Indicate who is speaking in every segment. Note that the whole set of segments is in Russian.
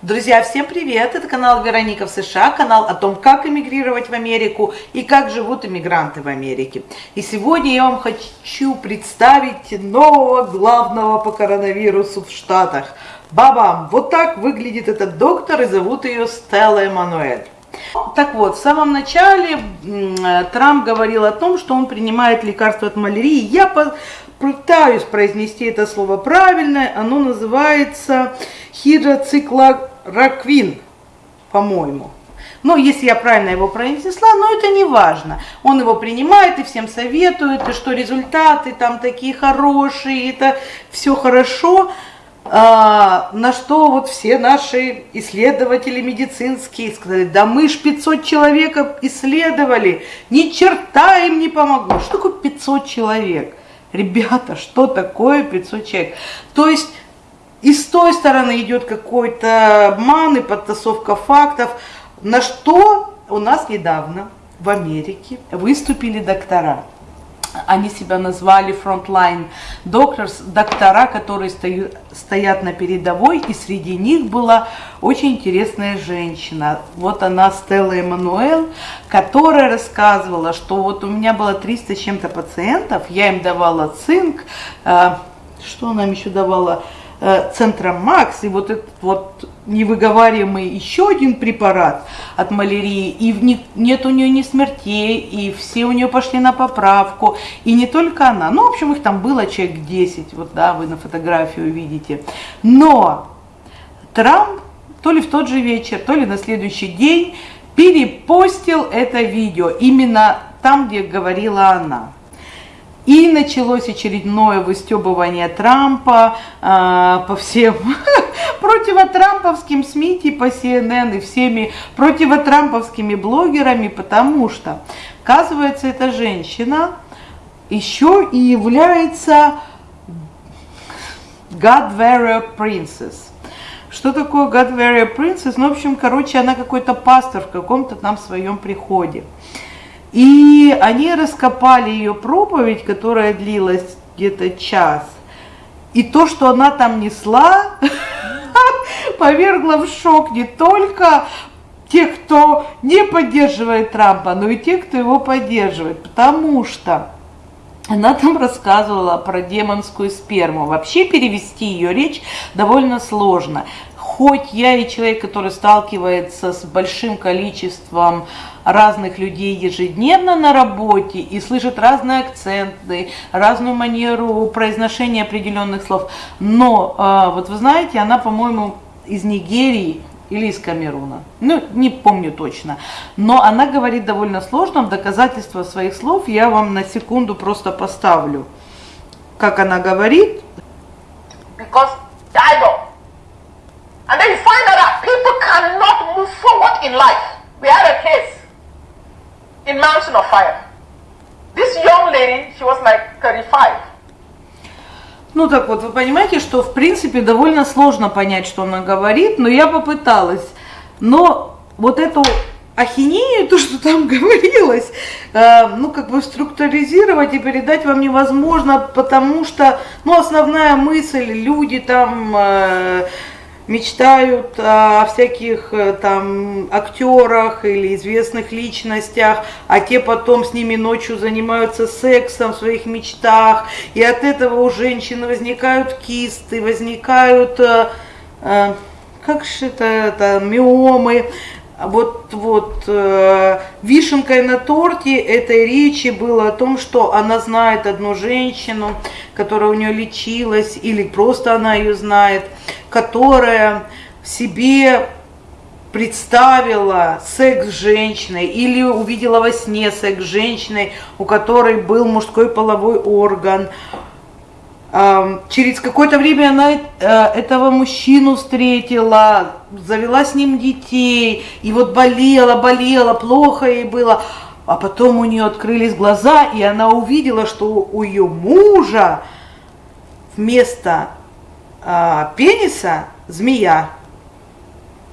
Speaker 1: Друзья, всем привет! Это канал Вероника в США, канал о том, как эмигрировать в Америку и как живут иммигранты в Америке. И сегодня я вам хочу представить нового главного по коронавирусу в Штатах. Бабам! Вот так выглядит этот доктор и зовут ее Стелла Эммануэль. Так вот, в самом начале Трамп говорил о том, что он принимает лекарство от малярии. Я пытаюсь произнести это слово правильно, оно называется хидроциклораквин, по-моему. Но если я правильно его произнесла, но это не важно. Он его принимает и всем советует, и что результаты там такие хорошие, это все хорошо. А, на что вот все наши исследователи медицинские сказали, да мы ж 500 человек исследовали, ни черта им не помогло. Что такое 500 человек? Ребята, что такое 500 человек? То есть и с той стороны идет какой-то обман и подтасовка фактов, на что у нас недавно в Америке выступили доктора. Они себя назвали frontline doctors, доктора, которые стоят на передовой, и среди них была очень интересная женщина. Вот она, Стелла Эммануэл, которая рассказывала, что вот у меня было 300 с чем-то пациентов, я им давала цинк, э, что она им еще давала, Э, Центром Макс, и вот этот вот невыговариваемый еще один препарат от малярии, и нет у нее ни смертей, и все у нее пошли на поправку, и не только она, ну, в общем, их там было человек 10, вот, да, вы на фотографии увидите, но Трамп то ли в тот же вечер, то ли на следующий день перепостил это видео, именно там, где говорила она. И началось очередное выстебывание Трампа э, по всем противотрамповским СМИ типа CNN и всеми противотрамповскими блогерами, потому что, оказывается, эта женщина еще и является God Warrior Princess. Что такое God Warrior Princess? Ну, в общем, короче, она какой-то пастор в каком-то там своем приходе. И они раскопали ее проповедь, которая длилась где-то час. И то, что она там несла, повергло в шок не только тех, кто не поддерживает Трампа, но и тех, кто его поддерживает. Потому что она там рассказывала про демонскую сперму. Вообще перевести ее речь довольно сложно хоть я и человек, который сталкивается с большим количеством разных людей ежедневно на работе и слышит разные акценты, разную манеру произношения определенных слов, но а, вот вы знаете, она, по-моему, из Нигерии или из Камеруна, ну, не помню точно, но она говорит довольно сложно, в доказательство своих слов я вам на секунду просто поставлю, как она говорит. Because And then you find out that people cannot move forward in life. We had a case in Mountain of Fire. This young lady, she was like 35. Ну так вот, вы понимаете, что в принципе довольно сложно понять, что она говорит, но я попыталась. Но вот эту ахинею, то, что там говорилось, э, ну, как бы структуризировать и передать вам невозможно, потому что, ну, основная мысль, люди там... Э, мечтают о всяких э, там актерах или известных личностях, а те потом с ними ночью занимаются сексом в своих мечтах, и от этого у женщин возникают кисты, возникают, э, э, как же это, это миомы, вот, вот э, вишенкой на торте этой речи было о том, что она знает одну женщину, которая у нее лечилась, или просто она ее знает, которая себе представила секс с женщиной или увидела во сне секс с женщиной, у которой был мужской половой орган, Через какое-то время она э, этого мужчину встретила, завела с ним детей, и вот болела, болела, плохо ей было. А потом у нее открылись глаза, и она увидела, что у ее мужа вместо а, пениса змея.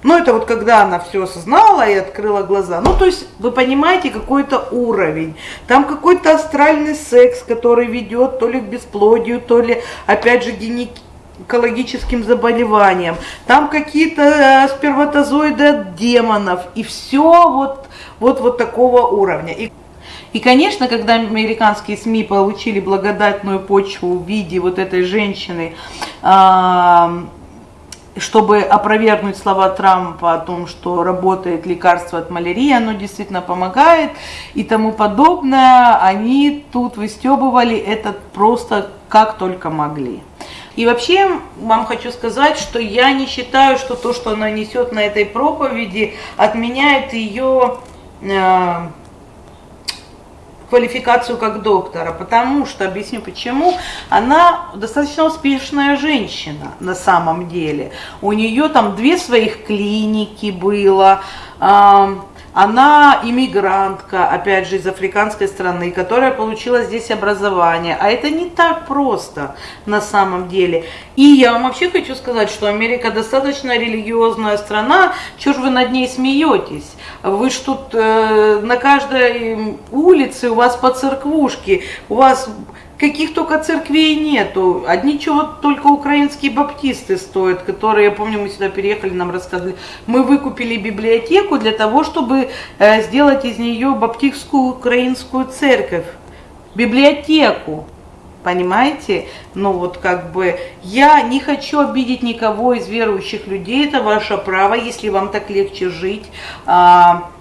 Speaker 1: Ну, это вот когда она все осознала и открыла глаза. Ну, то есть, вы понимаете, какой-то уровень. Там какой-то астральный секс, который ведет то ли к бесплодию, то ли, опять же, онкологическим заболеваниям, там какие-то э, сперматозоиды от демонов, и все вот, вот, вот такого уровня. И и, конечно, когда американские СМИ получили благодатную почву в виде вот этой женщины, чтобы опровергнуть слова Трампа о том, что работает лекарство от малярии, оно действительно помогает и тому подобное, они тут выстебывали это просто как только могли. И вообще вам хочу сказать, что я не считаю, что то, что она несет на этой проповеди, отменяет ее э, квалификацию как доктора, потому что, объясню почему, она достаточно успешная женщина на самом деле. У нее там две своих клиники было, она иммигрантка, опять же, из африканской страны, которая получила здесь образование. А это не так просто на самом деле. И я вам вообще хочу сказать, что Америка достаточно религиозная страна. Чего ж вы над ней смеетесь? Вы ж тут э, на каждой улице у вас по церквушке, у вас каких только церквей нету. Одни чего только украинские баптисты стоят, которые, я помню, мы сюда переехали, нам рассказывали. Мы выкупили библиотеку для того, чтобы э, сделать из нее баптистскую украинскую церковь. Библиотеку. Понимаете? Ну вот как бы я не хочу обидеть никого из верующих людей, это ваше право, если вам так легче жить. А,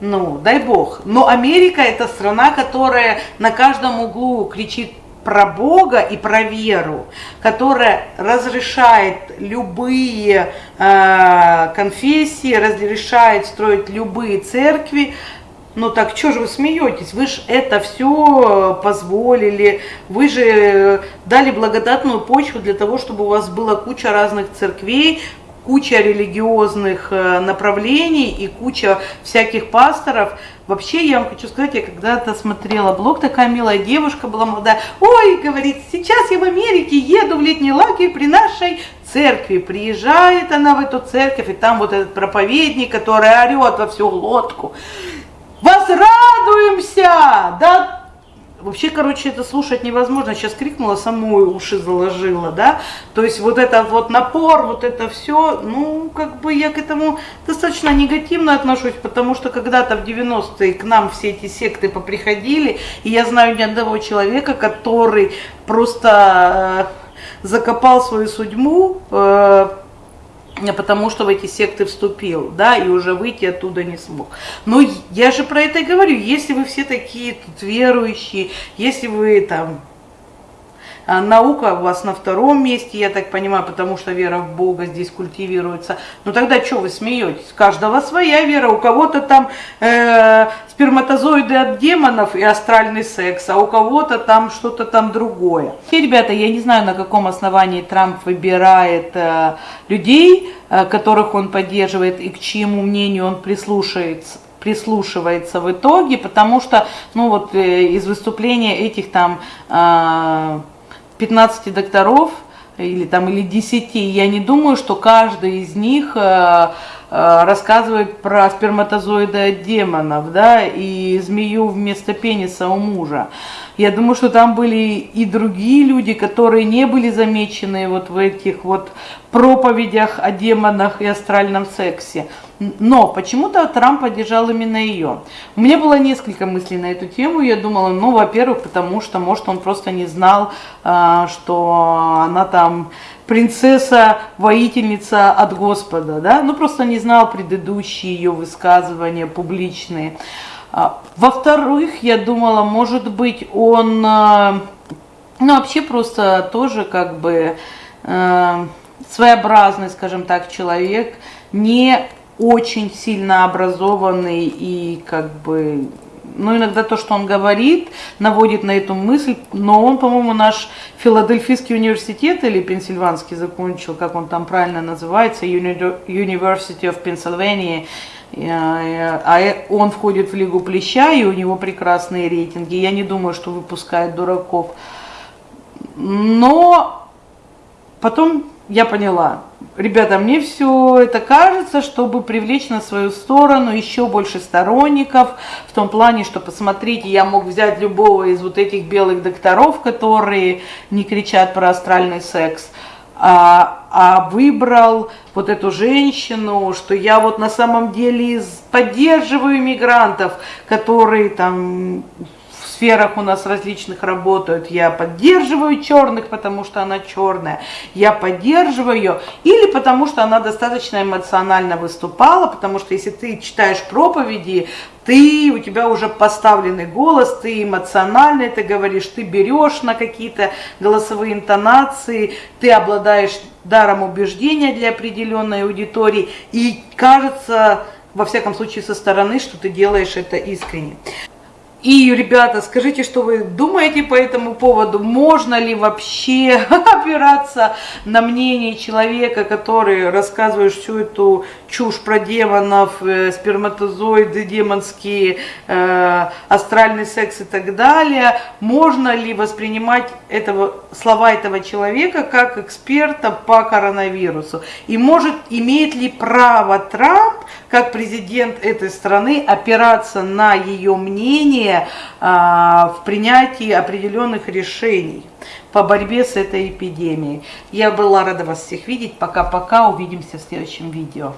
Speaker 1: ну, дай бог. Но Америка это страна, которая на каждом углу кричит про Бога и про веру, которая разрешает любые э, конфессии, разрешает строить любые церкви. Ну так что же вы смеетесь? Вы же это все позволили, вы же дали благодатную почву для того, чтобы у вас была куча разных церквей, куча религиозных э, направлений и куча всяких пасторов. Вообще, я вам хочу сказать, я когда-то смотрела блог, такая милая девушка была молодая. Ой, говорит, сейчас я в Америке еду в летний лагерь при нашей церкви. Приезжает она в эту церковь, и там вот этот проповедник, который орет во всю лодку. Возрадуемся! Да Вообще, короче, это слушать невозможно. Сейчас крикнула, самой уши заложила, да. То есть вот этот вот напор, вот это все, ну, как бы я к этому достаточно негативно отношусь, потому что когда-то в 90-е к нам все эти секты поприходили, и я знаю ни одного человека, который просто э, закопал свою судьбу, э, потому что в эти секты вступил, да, и уже выйти оттуда не смог. Но я же про это и говорю, если вы все такие тут верующие, если вы там а наука у вас на втором месте, я так понимаю, потому что вера в Бога здесь культивируется. Ну тогда что вы смеетесь? У каждого своя вера, у кого-то там э, сперматозоиды от демонов и астральный секс, а у кого-то там что-то там другое. И, ребята, я не знаю, на каком основании Трамп выбирает э, людей, э, которых он поддерживает и к чьему мнению он прислушивается прислушивается в итоге, потому что, ну вот э, из выступления этих там э, 15 докторов или там или 10, я не думаю, что каждый из них э, рассказывает про сперматозоиды от демонов, да, и змею вместо пениса у мужа. Я думаю, что там были и другие люди, которые не были замечены вот в этих вот проповедях о демонах и астральном сексе. Но почему-то Трамп поддержал именно ее. У меня было несколько мыслей на эту тему. Я думала, ну, во-первых, потому что, может, он просто не знал, а, что она там принцесса-воительница от Господа, да, ну, просто не знал предыдущие ее высказывания публичные. А, во-вторых, я думала, может быть, он, а, ну, вообще просто тоже как бы своеобразный, скажем так, человек, не очень сильно образованный и как бы, ну иногда то, что он говорит, наводит на эту мысль, но он, по-моему, наш Филадельфийский университет или Пенсильванский закончил, как он там правильно называется, University of Pennsylvania, а он входит в Лигу Плеща, и у него прекрасные рейтинги. Я не думаю, что выпускает дураков. Но потом я поняла, ребята, мне все это кажется, чтобы привлечь на свою сторону еще больше сторонников, в том плане, что, посмотрите, я мог взять любого из вот этих белых докторов, которые не кричат про астральный секс, а, а выбрал вот эту женщину, что я вот на самом деле поддерживаю мигрантов, которые там сферах у нас различных работают. Я поддерживаю черных, потому что она черная. Я поддерживаю ее. Или потому что она достаточно эмоционально выступала, потому что если ты читаешь проповеди, ты, у тебя уже поставленный голос, ты эмоционально это говоришь, ты берешь на какие-то голосовые интонации, ты обладаешь даром убеждения для определенной аудитории, и кажется, во всяком случае со стороны, что ты делаешь это искренне. И, ребята, скажите, что вы думаете по этому поводу? Можно ли вообще опираться на мнение человека, который рассказывает всю эту чушь про демонов, э, сперматозоиды демонские, э, астральный секс и так далее? Можно ли воспринимать этого, слова этого человека как эксперта по коронавирусу? И может, имеет ли право Трамп, как президент этой страны, опираться на ее мнение, решение в принятии определенных решений по борьбе с этой эпидемией. Я была рада вас всех видеть. Пока-пока. Увидимся в следующем видео.